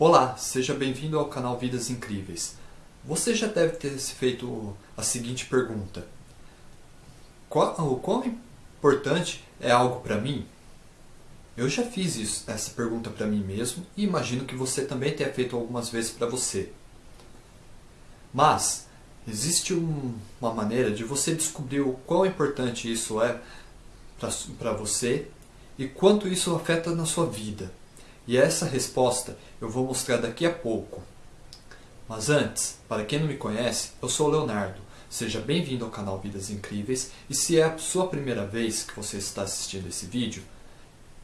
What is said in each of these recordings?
Olá, seja bem-vindo ao canal Vidas Incríveis. Você já deve ter se feito a seguinte pergunta. Qual, o quão importante é algo para mim? Eu já fiz isso, essa pergunta para mim mesmo e imagino que você também tenha feito algumas vezes para você. Mas, existe um, uma maneira de você descobrir o quão importante isso é para você e quanto isso afeta na sua vida. E essa resposta eu vou mostrar daqui a pouco. Mas antes, para quem não me conhece, eu sou o Leonardo. Seja bem-vindo ao canal Vidas Incríveis e se é a sua primeira vez que você está assistindo esse vídeo,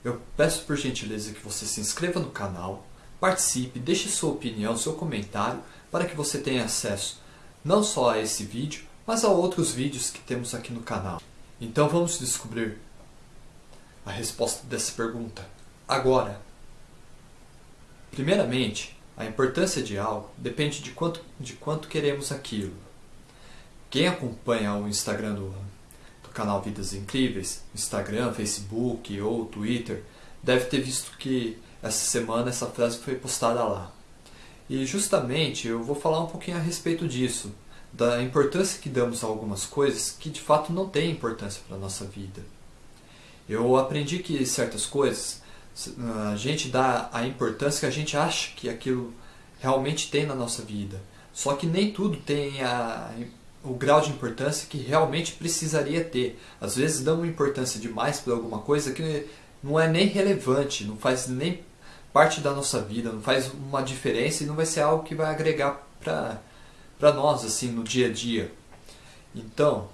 eu peço por gentileza que você se inscreva no canal, participe, deixe sua opinião, seu comentário, para que você tenha acesso não só a esse vídeo, mas a outros vídeos que temos aqui no canal. Então vamos descobrir a resposta dessa pergunta agora. Primeiramente, a importância de algo depende de quanto, de quanto queremos aquilo. Quem acompanha o Instagram do, do canal Vidas Incríveis, Instagram, Facebook ou Twitter, deve ter visto que essa semana essa frase foi postada lá. E justamente eu vou falar um pouquinho a respeito disso, da importância que damos a algumas coisas que de fato não têm importância para a nossa vida. Eu aprendi que certas coisas a gente dá a importância que a gente acha que aquilo realmente tem na nossa vida. Só que nem tudo tem a, o grau de importância que realmente precisaria ter. Às vezes damos importância demais para alguma coisa que não é nem relevante, não faz nem parte da nossa vida, não faz uma diferença e não vai ser algo que vai agregar para nós assim no dia a dia. Então,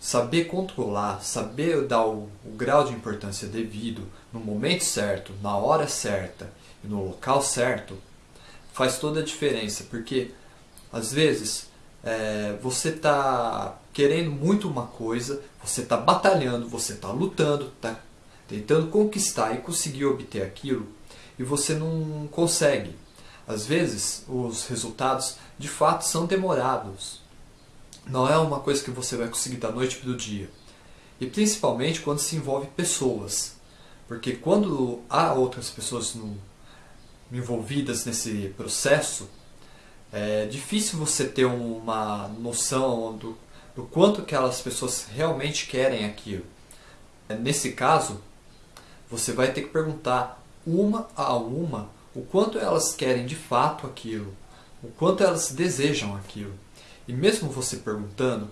Saber controlar, saber dar o, o, grau de importância devido no momento certo, na hora certa e no local certo, faz toda a diferença, porque às vezes é, você está querendo muito uma coisa, você está batalhando, você está lutando, está tentando conquistar e conseguir obter aquilo, e você não consegue. Às vezes os resultados de fato são demorados, não é uma coisa que você vai conseguir da noite para o dia. E principalmente quando se envolve pessoas. Porque quando há outras pessoas no, envolvidas nesse processo, é difícil você ter uma noção do, do quanto aquelas pessoas realmente querem aquilo. Nesse caso, você vai ter que perguntar uma a uma o quanto elas querem de fato aquilo, o quanto elas desejam aquilo. E mesmo você perguntando,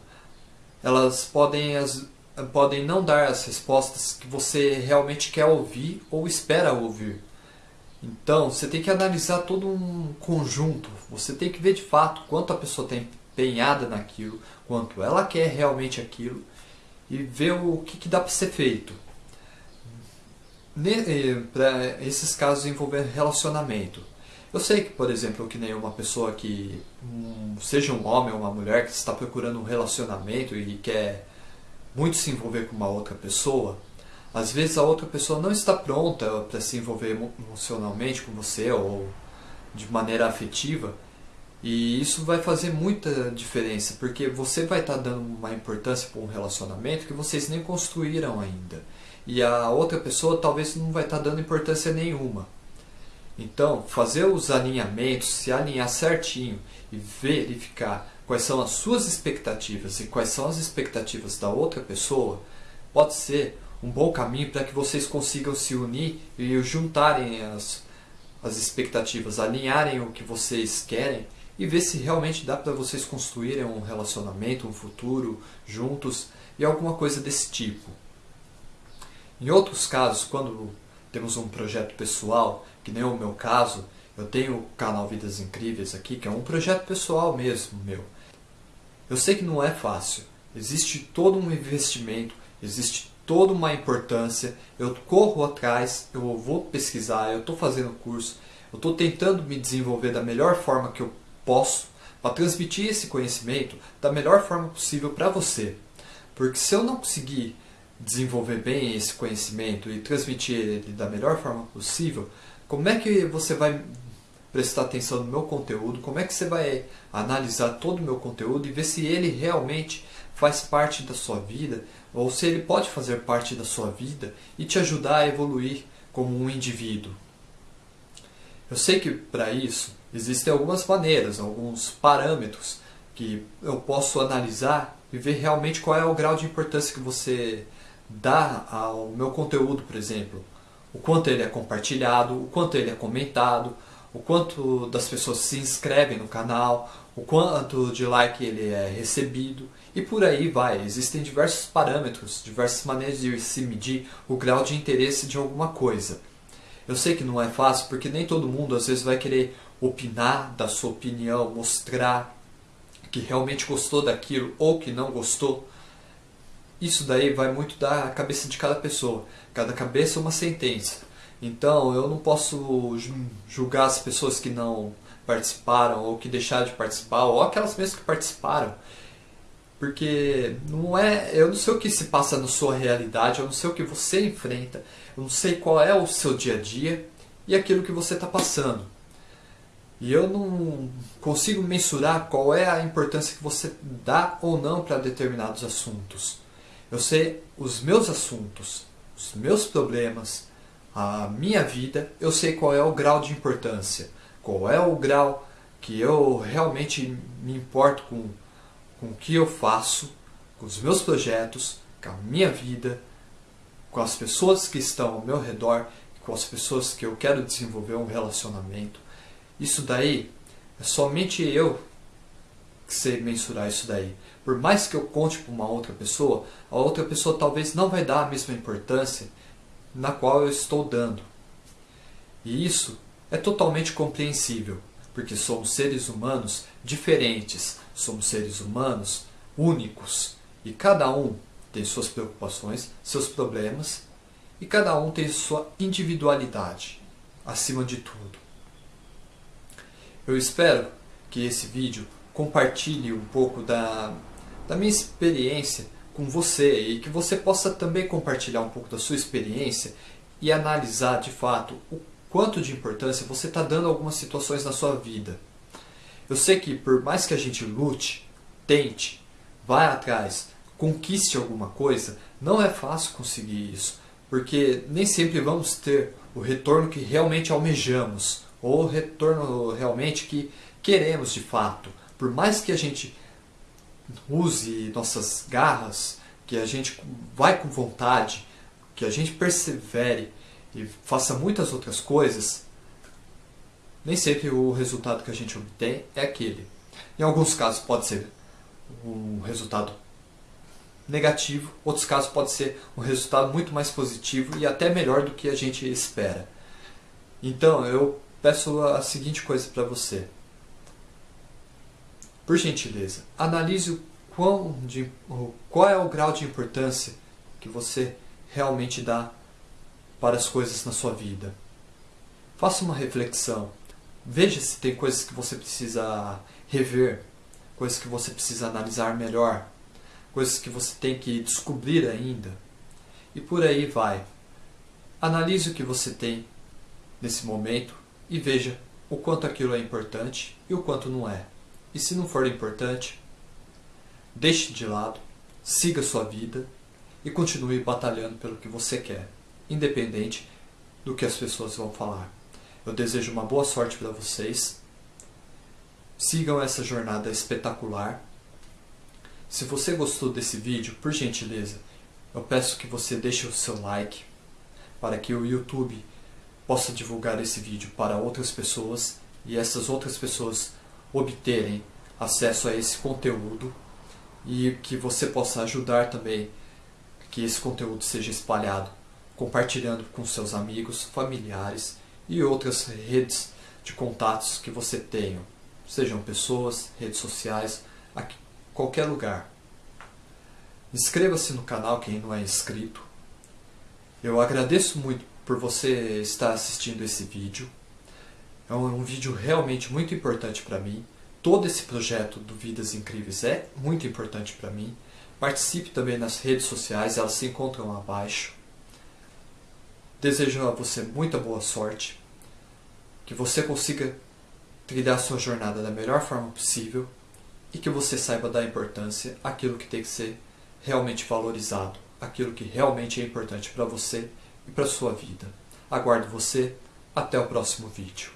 elas podem, as, podem não dar as respostas que você realmente quer ouvir ou espera ouvir. Então, você tem que analisar todo um conjunto. Você tem que ver de fato quanto a pessoa está empenhada naquilo, quanto ela quer realmente aquilo e ver o que, que dá para ser feito. Eh, para esses casos envolvendo relacionamento. Eu sei que, por exemplo, que nem uma pessoa que, seja um homem ou uma mulher, que está procurando um relacionamento e quer muito se envolver com uma outra pessoa, às vezes a outra pessoa não está pronta para se envolver emocionalmente com você ou de maneira afetiva. E isso vai fazer muita diferença, porque você vai estar dando uma importância para um relacionamento que vocês nem construíram ainda. E a outra pessoa talvez não vai estar dando importância nenhuma. Então, fazer os alinhamentos, se alinhar certinho e verificar quais são as suas expectativas e quais são as expectativas da outra pessoa, pode ser um bom caminho para que vocês consigam se unir e juntarem as, as expectativas, alinharem o que vocês querem e ver se realmente dá para vocês construírem um relacionamento, um futuro juntos e alguma coisa desse tipo. Em outros casos, quando temos um projeto pessoal, que nem o meu caso, eu tenho o canal Vidas Incríveis aqui, que é um projeto pessoal mesmo meu. Eu sei que não é fácil, existe todo um investimento, existe toda uma importância, eu corro atrás, eu vou pesquisar, eu estou fazendo curso, eu estou tentando me desenvolver da melhor forma que eu posso para transmitir esse conhecimento da melhor forma possível para você. Porque se eu não conseguir desenvolver bem esse conhecimento e transmitir ele da melhor forma possível, como é que você vai prestar atenção no meu conteúdo? Como é que você vai analisar todo o meu conteúdo e ver se ele realmente faz parte da sua vida ou se ele pode fazer parte da sua vida e te ajudar a evoluir como um indivíduo? Eu sei que para isso existem algumas maneiras, alguns parâmetros que eu posso analisar e ver realmente qual é o grau de importância que você dá ao meu conteúdo, por exemplo. O quanto ele é compartilhado, o quanto ele é comentado, o quanto das pessoas se inscrevem no canal, o quanto de like ele é recebido e por aí vai. Existem diversos parâmetros, diversas maneiras de se medir o grau de interesse de alguma coisa. Eu sei que não é fácil porque nem todo mundo às vezes vai querer opinar da sua opinião, mostrar que realmente gostou daquilo ou que não gostou. Isso daí vai muito da cabeça de cada pessoa. Cada cabeça é uma sentença. Então eu não posso julgar as pessoas que não participaram ou que deixaram de participar ou aquelas mesmas que participaram. Porque não é, eu não sei o que se passa na sua realidade, eu não sei o que você enfrenta, eu não sei qual é o seu dia a dia e aquilo que você está passando. E eu não consigo mensurar qual é a importância que você dá ou não para determinados assuntos. Eu sei os meus assuntos, os meus problemas, a minha vida, eu sei qual é o grau de importância, qual é o grau que eu realmente me importo com, com o que eu faço, com os meus projetos, com a minha vida, com as pessoas que estão ao meu redor, com as pessoas que eu quero desenvolver um relacionamento. Isso daí é somente eu que sei mensurar isso daí. Por mais que eu conte para uma outra pessoa, a outra pessoa talvez não vai dar a mesma importância na qual eu estou dando. E isso é totalmente compreensível, porque somos seres humanos diferentes, somos seres humanos únicos e cada um tem suas preocupações, seus problemas e cada um tem sua individualidade acima de tudo. Eu espero que esse vídeo compartilhe um pouco da, da minha experiência com você e que você possa também compartilhar um pouco da sua experiência e analisar de fato o quanto de importância você está dando a algumas situações na sua vida. Eu sei que por mais que a gente lute, tente, vá atrás, conquiste alguma coisa, não é fácil conseguir isso, porque nem sempre vamos ter o retorno que realmente almejamos ou o retorno realmente que queremos de fato. Por mais que a gente use nossas garras, que a gente vai com vontade, que a gente persevere e faça muitas outras coisas, nem sempre o resultado que a gente obtém é aquele. Em alguns casos pode ser um resultado negativo, outros casos pode ser um resultado muito mais positivo e até melhor do que a gente espera. Então eu peço a seguinte coisa para você. Por gentileza, analise o quão de, qual é o grau de importância que você realmente dá para as coisas na sua vida. Faça uma reflexão. Veja se tem coisas que você precisa rever, coisas que você precisa analisar melhor, coisas que você tem que descobrir ainda. E por aí vai. Analise o que você tem nesse momento e veja o quanto aquilo é importante e o quanto não é. E se não for importante, deixe de lado, siga sua vida e continue batalhando pelo que você quer, independente do que as pessoas vão falar. Eu desejo uma boa sorte para vocês. Sigam essa jornada espetacular. Se você gostou desse vídeo, por gentileza, eu peço que você deixe o seu like para que o YouTube possa divulgar esse vídeo para outras pessoas e essas outras pessoas obterem acesso a esse conteúdo e que você possa ajudar também que esse conteúdo seja espalhado, compartilhando com seus amigos, familiares e outras redes de contatos que você tenha, sejam pessoas, redes sociais, aqui, qualquer lugar. Inscreva-se no canal quem não é inscrito. Eu agradeço muito por você estar assistindo esse vídeo. É um, vídeo realmente muito importante para mim. Todo esse projeto do Vidas Incríveis é muito importante para mim. Participe também nas redes sociais, elas se encontram abaixo. Desejo a você muita boa sorte, que você consiga trilhar sua jornada da melhor forma possível e que você saiba dar importância àquilo que tem que ser realmente valorizado, aquilo que realmente é importante para você e para sua vida. Aguardo você. Até o próximo vídeo.